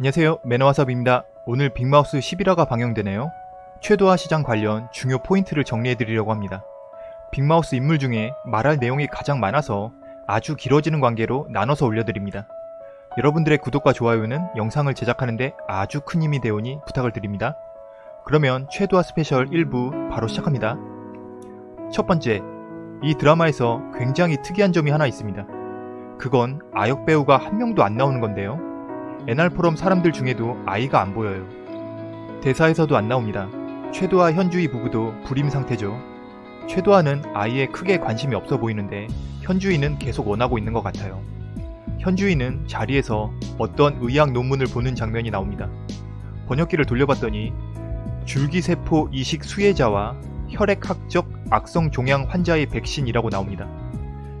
안녕하세요 매너와삽입니다. 오늘 빅마우스 11화가 방영되네요. 최도화 시장 관련 중요 포인트를 정리해드리려고 합니다. 빅마우스 인물 중에 말할 내용이 가장 많아서 아주 길어지는 관계로 나눠서 올려드립니다. 여러분들의 구독과 좋아요는 영상을 제작하는데 아주 큰 힘이 되오니 부탁을 드립니다. 그러면 최도화 스페셜 1부 바로 시작합니다. 첫 번째, 이 드라마에서 굉장히 특이한 점이 하나 있습니다. 그건 아역 배우가 한 명도 안 나오는 건데요. 애날 포럼 사람들 중에도 아이가 안 보여요. 대사에서도 안 나옵니다. 최도와 현주희 부부도 불임 상태죠. 최도아는 아이에 크게 관심이 없어 보이는데 현주희는 계속 원하고 있는 것 같아요. 현주희는 자리에서 어떤 의학 논문을 보는 장면이 나옵니다. 번역기를 돌려봤더니 줄기세포 이식 수혜자와 혈액학적 악성 종양 환자의 백신이라고 나옵니다.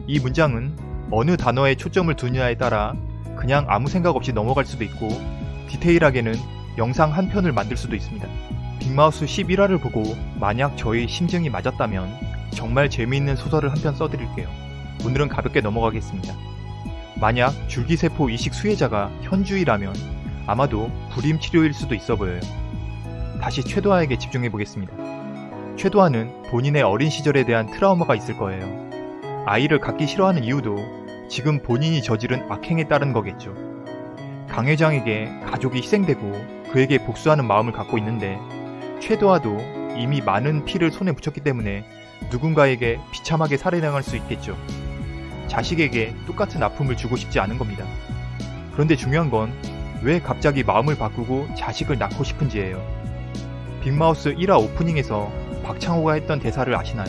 이 문장은 어느 단어에 초점을 두느냐에 따라 그냥 아무 생각 없이 넘어갈 수도 있고 디테일하게는 영상 한 편을 만들 수도 있습니다. 빅마우스 11화를 보고 만약 저의 심증이 맞았다면 정말 재미있는 소설을 한 편 써드릴게요. 오늘은 가볍게 넘어가겠습니다. 만약 줄기세포 이식 수혜자가 현주이라면 아마도 불임 치료일 수도 있어 보여요. 다시 최도아에게 집중해 보겠습니다. 최도아는 본인의 어린 시절에 대한 트라우마가 있을 거예요. 아이를 갖기 싫어하는 이유도 지금 본인이 저지른 악행에 따른 거겠죠. 강 회장에게 가족이 희생되고 그에게 복수하는 마음을 갖고 있는데 최도아도 이미 많은 피를 손에 묻혔기 때문에 누군가에게 비참하게 살해당할 수 있겠죠. 자식에게 똑같은 아픔을 주고 싶지 않은 겁니다. 그런데 중요한 건 왜 갑자기 마음을 바꾸고 자식을 낳고 싶은지예요. 빅마우스 1화 오프닝에서 박창호가 했던 대사를 아시나요?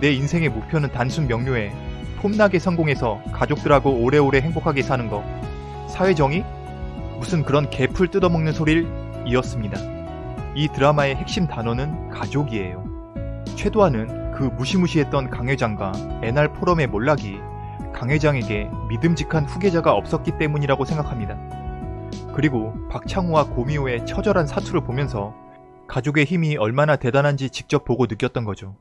내 인생의 목표는 단순 명료해 폼나게 성공해서 가족들하고 오래오래 행복하게 사는 거. 사회정의? 무슨 그런 개풀 뜯어먹는 소리를 이었습니다. 이 드라마의 핵심 단어는 가족이에요. 최도아는 그 무시무시했던 강 회장과 NR 포럼의 몰락이 강 회장에게 믿음직한 후계자가 없었기 때문이라고 생각합니다. 그리고 박창호와 고미호의 처절한 사투를 보면서 가족의 힘이 얼마나 대단한지 직접 보고 느꼈던 거죠.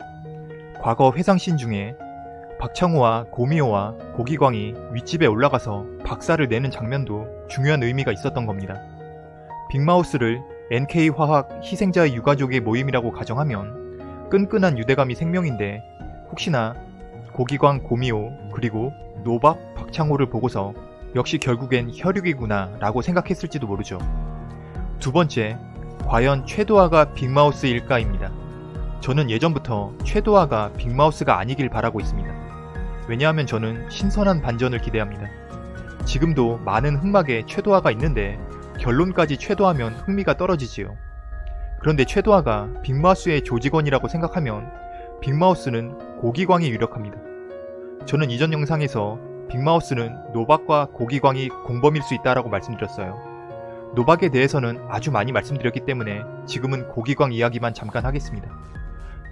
과거 회상씬 중에 박창호와 고미호와 고기광이 윗집에 올라가서 박살을 내는 장면도 중요한 의미가 있었던 겁니다. 빅마우스를 NK화학 희생자의 유가족의 모임이라고 가정하면 끈끈한 유대감이 생명인데 혹시나 고기광 고미호 그리고 노박 박창호를 보고서 역시 결국엔 혈육이구나 라고 생각했을지도 모르죠. 두 번째, 과연 최도아가 빅마우스일까입니다. 저는 예전부터 최도아가 빅마우스가 아니길 바라고 있습니다. 왜냐하면 저는 신선한 반전을 기대합니다. 지금도 많은 흑막에 최도아가 있는데 결론까지 최도하면 흥미가 떨어지지요. 그런데 최도아가 빅마우스의 조직원이라고 생각하면 빅마우스는 고기광이 유력합니다. 저는 이전 영상에서 빅마우스는 노박과 고기광이 공범일 수 있다라고 말씀드렸어요. 노박에 대해서는 아주 많이 말씀드렸기 때문에 지금은 고기광 이야기만 잠깐 하겠습니다.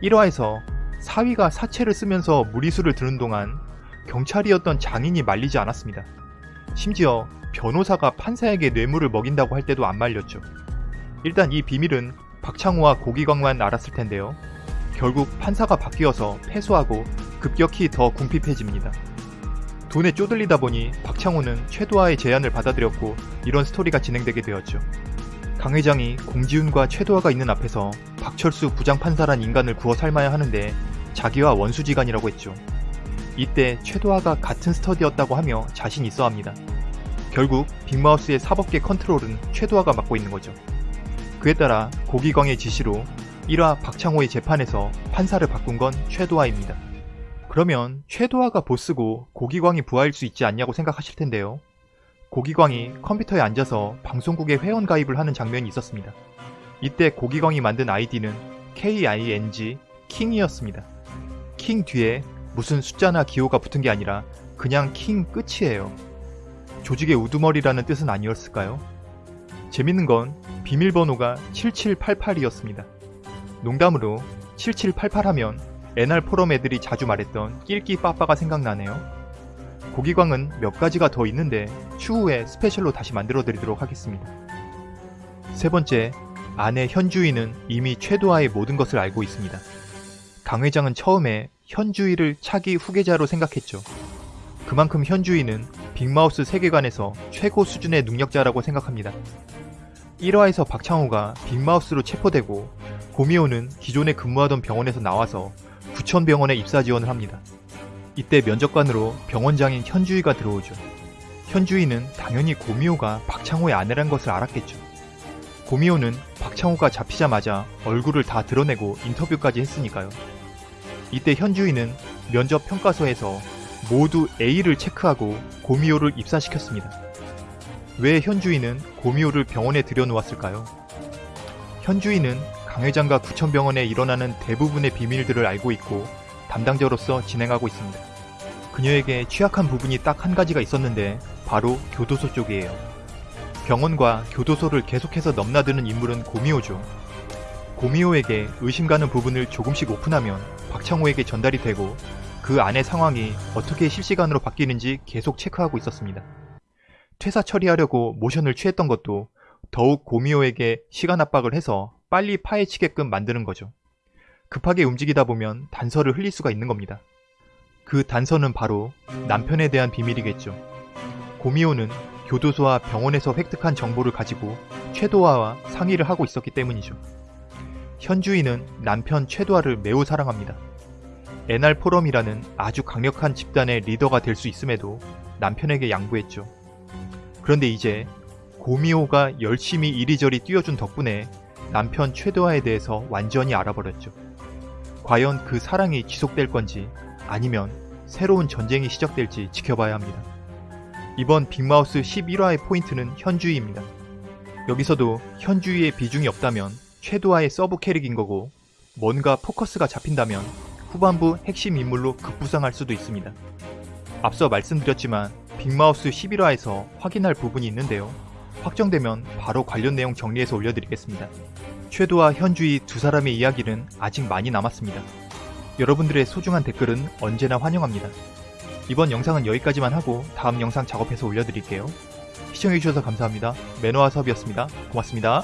1화에서 사위가 사채를 쓰면서 무리수를 드는 동안 경찰이었던 장인이 말리지 않았습니다. 심지어 변호사가 판사에게 뇌물을 먹인다고 할 때도 안 말렸죠. 일단 이 비밀은 박창호와 고기광만 알았을 텐데요. 결국 판사가 바뀌어서 패소하고 급격히 더 궁핍해집니다. 돈에 쪼들리다 보니 박창호는 최도아의 제안을 받아들였고 이런 스토리가 진행되게 되었죠. 강 회장이 공지훈과 최도아가 있는 앞에서 박철수 부장판사란 인간을 구워 삶아야 하는데 자기와 원수지간이라고 했죠. 이때 최도아가 같은 스터디였다고 하며 자신 있어 합니다. 결국 빅마우스의 사법계 컨트롤은 최도아가 맡고 있는 거죠. 그에 따라 고기광의 지시로 1화 박창호의 재판에서 판사를 바꾼 건 최도아입니다. 그러면 최도아가 보스고 고기광이 부하일 수 있지 않냐고 생각하실 텐데요. 고기광이 컴퓨터에 앉아서 방송국에 회원 가입을 하는 장면이 있었습니다. 이때 고기광이 만든 아이디는 KING 킹이었습니다. 킹 뒤에 무슨 숫자나 기호가 붙은 게 아니라 그냥 킹 끝이에요. 조직의 우두머리라는 뜻은 아니었을까요? 재밌는 건 비밀번호가 7788이었습니다. 농담으로 7788 하면 NR 포럼 애들이 자주 말했던 낄끼 빠빠가 생각나네요. 고기광은 몇 가지가 더 있는데 추후에 스페셜로 다시 만들어 드리도록 하겠습니다. 세 번째, 아내 현주희는 이미 최도아의 모든 것을 알고 있습니다. 강 회장은 처음에 현주희를 차기 후계자로 생각했죠. 그만큼 현주희는 빅마우스 세계관에서 최고 수준의 능력자라고 생각합니다. 1화에서 박창호가 빅마우스로 체포되고 고미호는 기존에 근무하던 병원에서 나와서 부천병원에 입사 지원을 합니다. 이때 면접관으로 병원장인 현주희가 들어오죠. 현주희는 당연히 고미호가 박창호의 아내란 것을 알았겠죠. 고미호는 박창호가 잡히자마자 얼굴을 다 드러내고 인터뷰까지 했으니까요. 이때 현주희는 면접 평가서에서 모두 A를 체크하고 고미호를 입사시켰습니다. 왜 현주희는 고미호를 병원에 들여놓았을까요? 현주희는 강 회장과 구천병원에 일어나는 대부분의 비밀들을 알고 있고 담당자로서 진행하고 있습니다. 그녀에게 취약한 부분이 딱 한 가지가 있었는데 바로 교도소 쪽이에요. 병원과 교도소를 계속해서 넘나드는 인물은 고미호죠. 고미호에게 의심 가는 부분을 조금씩 오픈하면 박창호에게 전달이 되고 그 안의 상황이 어떻게 실시간으로 바뀌는지 계속 체크하고 있었습니다. 퇴사 처리하려고 모션을 취했던 것도 더욱 고미호에게 시간 압박을 해서 빨리 파헤치게끔 만드는 거죠. 급하게 움직이다 보면 단서를 흘릴 수가 있는 겁니다. 그 단서는 바로 남편에 대한 비밀이겠죠. 고미호는 교도소와 병원에서 획득한 정보를 가지고 최도화와 상의를 하고 있었기 때문이죠. 현주인은 남편 최도화를 매우 사랑합니다. NR 포럼이라는 아주 강력한 집단의 리더가 될 수 있음에도 남편에게 양보했죠. 그런데 이제 고미호가 열심히 이리저리 뛰어준 덕분에 남편 최도화에 대해서 완전히 알아버렸죠. 과연 그 사랑이 지속될 건지 아니면 새로운 전쟁이 시작될지 지켜봐야 합니다. 이번 빅마우스 11화의 포인트는 현주희입니다. 여기서도 현주희의 비중이 없다면 최도화의 sub 캐릭인 거고 뭔가 포커스가 잡힌다면 후반부 핵심 인물로 급부상할 수도 있습니다. 앞서 말씀드렸지만 빅마우스 11화에서 확인할 부분이 있는데요. 확정되면 바로 관련 내용 정리해서 올려드리겠습니다. 최도와 현주희 두 사람의 이야기는 아직 많이 남았습니다. 여러분들의 소중한 댓글은 언제나 환영합니다. 이번 영상은 여기까지만 하고 다음 영상 작업해서 올려드릴게요. 시청해주셔서 감사합니다. 매너와 섭이었습니다. 고맙습니다.